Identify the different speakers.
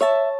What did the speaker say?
Speaker 1: you